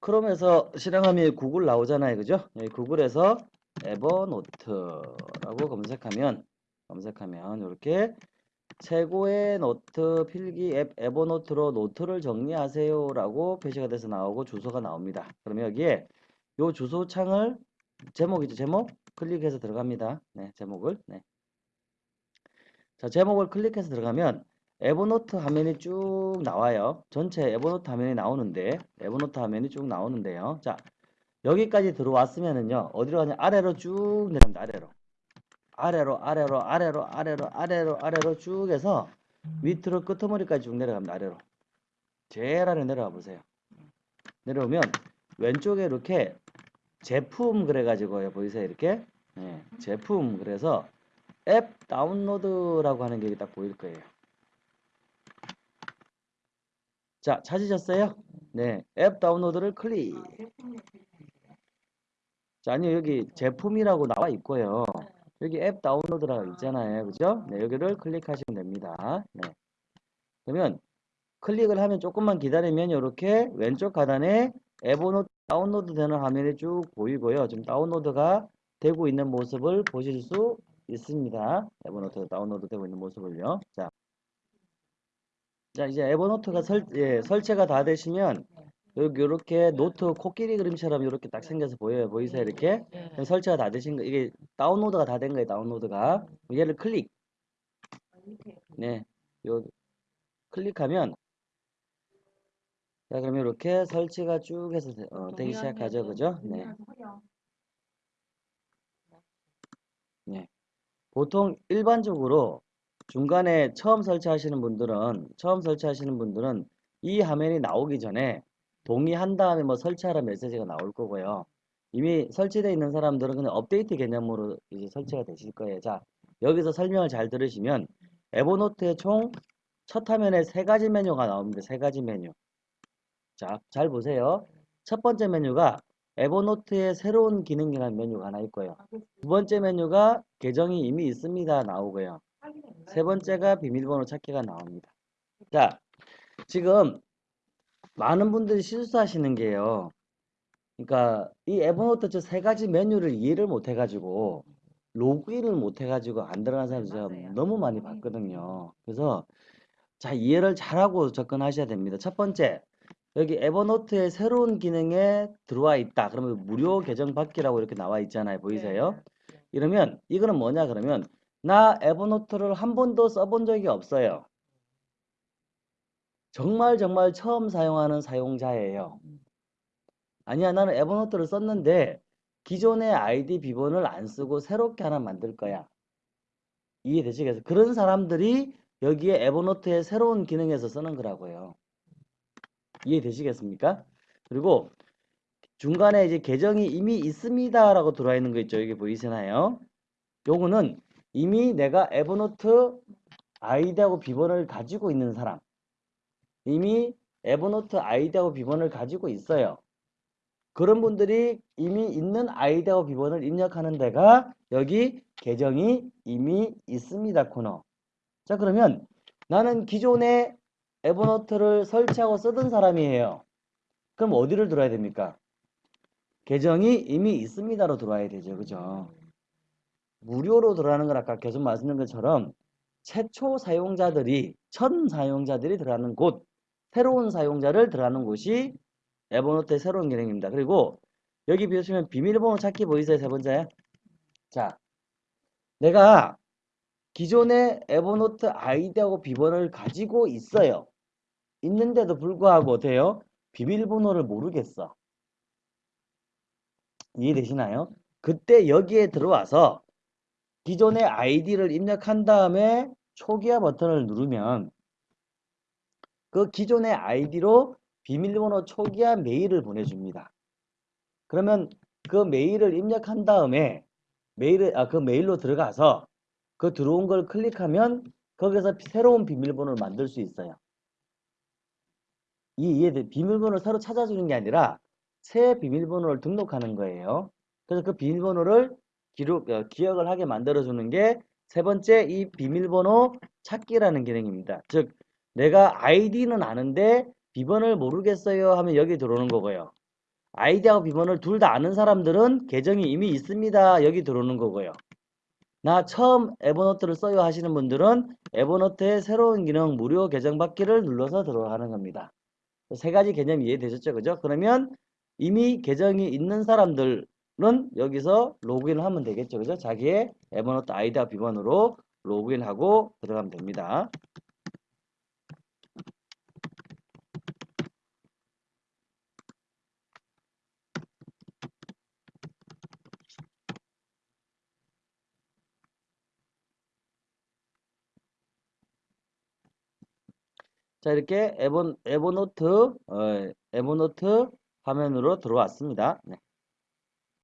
크롬에서 실행하면 구글 나오잖아요. 그죠? 여기 구글에서 에버노트라고 검색하면 검색하면 이렇게 최고의 노트 필기 앱 에버노트로 노트를 정리하세요 라고 표시가 돼서 나오고 주소가 나옵니다. 그러면 여기에 요 주소 창을 제목이죠. 제목 클릭해서 들어갑니다. 네, 제목을. 네. 자, 제목을 클릭해서 들어가면 에버노트 화면이 쭉 나와요. 전체 에버노트 화면이 나오는데 에버노트 화면이 쭉 나오는데요. 자, 여기까지 들어왔으면은요. 어디로 가냐? 아래로 쭉 내려갑니다. 아래로. 아래로 아래로 아래로 아래로 아래로 아래로 쭉 해서 밑으로 끄트머리까지 쭉 내려갑니다. 아래로. 제일 아래 내려가 보세요. 내려오면 왼쪽에 이렇게 제품 그래가지고요. 보이세요? 이렇게. 네, 제품 그래서 앱 다운로드라고 하는 게 딱 보일 거예요. 자, 찾으셨어요? 네, 앱 다운로드를 클릭. 자, 아니요, 여기 제품이라고 나와 있고요. 여기 앱 다운로드라고 있잖아요. 그죠? 네, 여기를 클릭하시면 됩니다. 네. 그러면 클릭을 하면 조금만 기다리면 이렇게 왼쪽 하단에 에버노트 다운로드 되는 화면이 쭉 보이고요. 지금 다운로드가 되고 있는 모습을 보실 수 있습니다. 에버노트 다운로드 되고 있는 모습을요. 자, 자 이제 에버노트가 설, 예, 설치가 다 되시면 여기 이렇게 노트 코끼리 그림처럼 이렇게 딱 생겨서 보여요. 보이세요? 이렇게 네. 설치가 다 되신 거 이게 다운로드가 다 된 거예요. 다운로드가 얘를 클릭 네, 요 클릭하면 자 그러면 이렇게 설치가 쭉 해서 되- 어, 되기 시작하죠, 그죠? 네. 네. 보통 일반적으로 중간에 처음 설치하시는 분들은 처음 설치하시는 분들은 이 화면이 나오기 전에 동의한 다음에 뭐 설치하라 메시지가 나올 거고요. 이미 설치되어 있는 사람들은 그냥 업데이트 개념으로 이제 설치가 되실 거예요. 자, 여기서 설명을 잘 들으시면 에버노트의 총 첫 화면에 세 가지 메뉴가 나옵니다. 세 가지 메뉴. 자, 잘 보세요. 첫 번째 메뉴가 에버노트의 새로운 기능이라는 메뉴가 하나 있고요. 두 번째 메뉴가 계정이 이미 있습니다 나오고요. 세 번째가 비밀번호 찾기가 나옵니다. 자, 지금 많은 분들이 실수하시는 게요. 그러니까 이 에버노트 저 세 가지 메뉴를 이해를 못 해가지고 로그인을 못 해가지고 안 들어간 사람들 제가. 너무 많이 봤거든요. 그래서 자 이해를 잘하고 접근하셔야 됩니다. 첫 번째 여기 에버노트의 새로운 기능에 들어와 있다. 그러면 무료 계정 받기라고 이렇게 나와 있잖아요. 보이세요? 이러면 이거는 뭐냐 그러면 나 에버노트를 한 번도 써본 적이 없어요. 정말 정말 처음 사용하는 사용자예요. 아니야 나는 에버노트를 썼는데 기존의 아이디 비번을 안 쓰고 새롭게 하나 만들 거야. 이해되시겠어요? 그런 사람들이 여기에 에버노트의 새로운 기능에서 쓰는 거라고요. 이해되시겠습니까? 그리고 중간에 이제 계정이 이미 있습니다라고 들어와 있는 거 있죠. 여기 보이시나요? 요거는 이미 내가 에버노트 아이디하고 비번을 가지고 있는 사람 이미 에버노트 아이디하고 비번을 가지고 있어요. 그런 분들이 이미 있는 아이디하고 비번을 입력하는 데가 여기 계정이 이미 있습니다 코너. 자 그러면 나는 기존에 에버노트를 설치하고 쓰던 사람이에요. 그럼 어디를 들어야 됩니까? 계정이 이미 있습니다로 들어와야 되죠. 그죠? 무료로 들어가는 건 아까 계속 말씀드린 것처럼 최초 사용자들이 첫 사용자들이 들어가는 곳 새로운 사용자를 들어가는 곳이 에버노트의 새로운 기능입니다. 그리고 여기 보시면 비밀번호 찾기 보이세요? 세 번째. 자, 내가 기존의 에버노트 아이디하고 비번을 가지고 있어요. 있는데도 불구하고 어때요? 비밀번호를 모르겠어. 이해되시나요? 그때 여기에 들어와서 기존의 아이디를 입력한 다음에 초기화 버튼을 누르면 그 기존의 아이디로 비밀번호 초기화 메일을 보내줍니다. 그러면 그 메일을 입력한 다음에 메일을 아, 그 메일로 들어가서 그 들어온 걸 클릭하면 거기서 새로운 비밀번호를 만들 수 있어요. 이 이해돼 비밀번호를 새로 찾아주는 게 아니라 새 비밀번호를 등록하는 거예요. 그래서 그 비밀번호를 기록, 어, 기억을 하게 만들어주는 게 세 번째 이 비밀번호 찾기라는 기능입니다. 즉 내가 아이디는 아는데 비번을 모르겠어요 하면 여기 들어오는 거고요. 아이디하고 비번을 둘 다 아는 사람들은 계정이 이미 있습니다. 여기 들어오는 거고요. 나 처음 에버노트를 써요 하시는 분들은 에버노트의 새로운 기능 무료 계정 받기를 눌러서 들어가는 겁니다. 세 가지 개념 이해되셨죠? 그죠? 그러면 이미 계정이 있는 사람들 은 여기서 로그인을 하면 되겠죠. 그죠? 자기의 에버노트 아이디와 비번으로 로그인하고 들어가면 됩니다. 자 이렇게 에버, 에버노트 어, 에버노트 화면으로 들어왔습니다. 네.